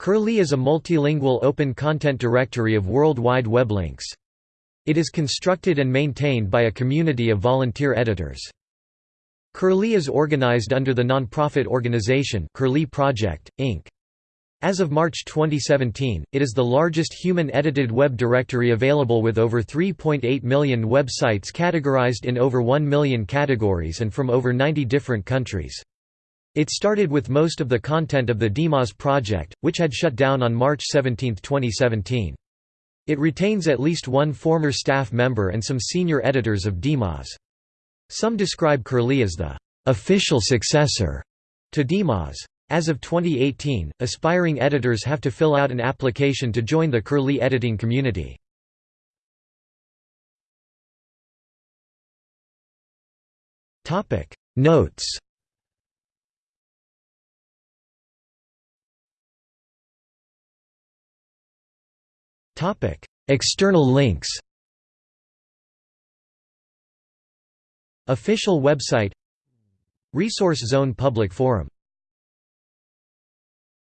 Curlie is a multilingual open content directory of World Wide Web links. It is constructed and maintained by a community of volunteer editors. Curlie is organized under the nonprofit organization Curlie Project, Inc. As of March 2017, it is the largest human-edited web directory available with over 3.8 million websites categorized in over 1 million categories and from over 90 different countries. It started with most of the content of the DMOZ project, which had shut down on March 17, 2017. It retains at least one former staff member and some senior editors of DMOZ. Some describe Curlie as the official successor to DMOZ. As of 2018, aspiring editors have to fill out an application to join the Curlie editing community. Notes External links Official website Resource Zone Public Forum